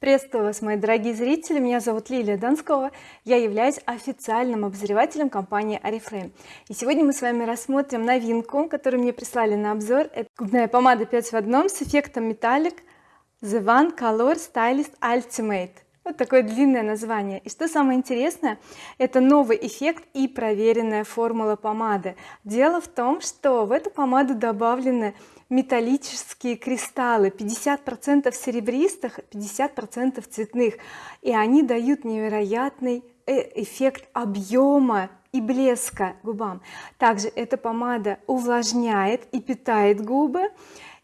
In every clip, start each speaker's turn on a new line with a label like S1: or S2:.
S1: приветствую вас мои дорогие зрители. Меня зовут Лилия Донского. Я являюсь официальным обозревателем компании oriflame и сегодня мы с вами рассмотрим новинку которую мне прислали на обзор. Это губная помада 5 в одном с эффектом металлик the one color stylist ultimate вот такое длинное название. И что самое интересное это новый эффект и проверенная формула помады. Дело в том что в эту помаду добавлены металлические кристаллы. 50 процентов серебристых 50 процентов цветных. И они дают невероятный э, эффект объема и блеска губам. Также эта помада увлажняет и питает губы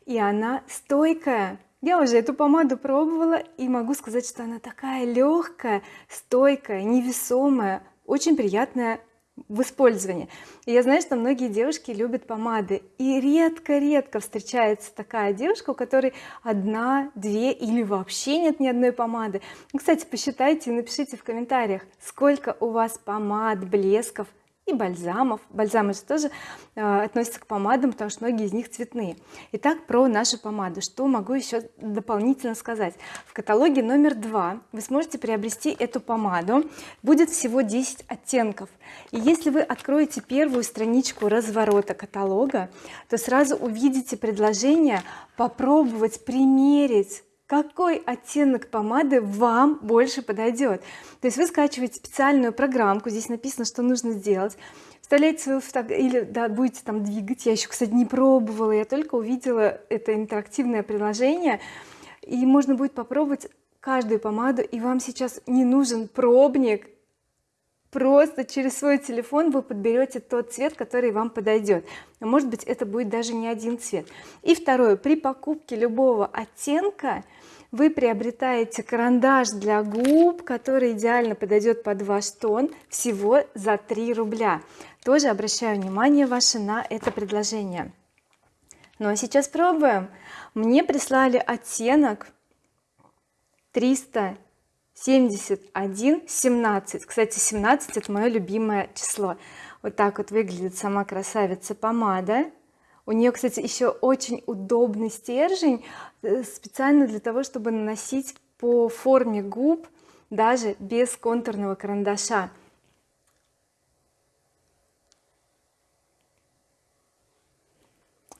S1: и она стойкая я уже эту помаду пробовала и могу сказать что она такая легкая стойкая невесомая очень приятная в использовании. И я знаю что многие девушки любят помады и редко-редко встречается такая девушка у которой одна две или вообще нет ни одной помады. Кстати посчитайте и напишите в комментариях сколько у вас помад блесков и бальзамов. Бальзамы же тоже э, относятся к помадам потому что многие из них цветные. Итак про нашу помаду что могу еще дополнительно сказать? В каталоге номер два вы сможете приобрести эту помаду. Будет всего 10 оттенков. И если вы откроете первую страничку разворота каталога то сразу увидите предложение попробовать примерить какой оттенок помады вам больше подойдет то есть вы скачиваете специальную программку здесь написано что нужно сделать. Вставляете свою фотографию или да, будете там двигать. Я еще кстати не пробовала я только увидела это интерактивное приложение. И можно будет попробовать каждую помаду. И вам сейчас не нужен пробник просто через свой телефон вы подберете тот цвет который вам подойдет. Может быть это будет даже не один цвет. И второе. При покупке любого оттенка вы приобретаете карандаш для губ который идеально подойдет под ваш тон всего за 3 рубля. Тоже обращаю внимание ваше на это предложение. Ну а сейчас пробуем. Мне прислали оттенок 300 71 17 кстати 17 это мое любимое число. Вот так вот выглядит сама красавица помада. У нее кстати еще очень удобный стержень э, специально для того чтобы наносить по форме губ даже без контурного карандаша.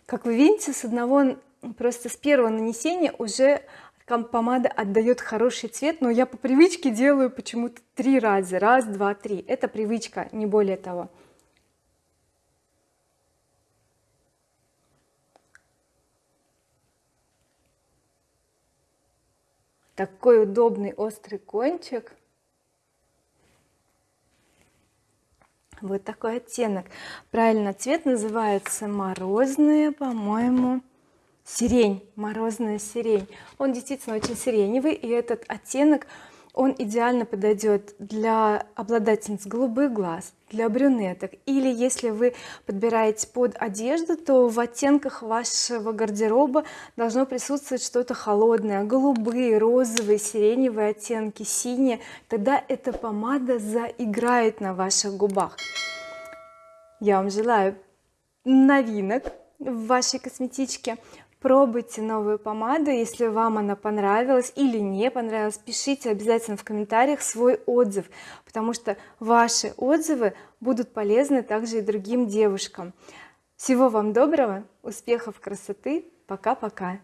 S1: Как вы видите с одного просто с первого нанесения уже помада отдает хороший цвет но я по привычке делаю почему-то три раза. Раз два три. Это привычка не более того. Такой удобный острый кончик. Вот такой оттенок. Правильно цвет называется морозная по-моему сирень. Морозная сирень. Он действительно очень сиреневый и этот оттенок он идеально подойдет для обладательниц голубых глаз для брюнеток. Или если вы подбираете под одежду то в оттенках вашего гардероба должно присутствовать что-то холодное. Голубые розовые сиреневые оттенки синие. Тогда эта помада заиграет на ваших губах. Я вам желаю новинок в вашей косметичке пробуйте новую помаду если вам она понравилась или не понравилась пишите обязательно в комментариях свой отзыв потому что ваши отзывы будут полезны также и другим девушкам. Всего вам доброго успехов красоты пока-пока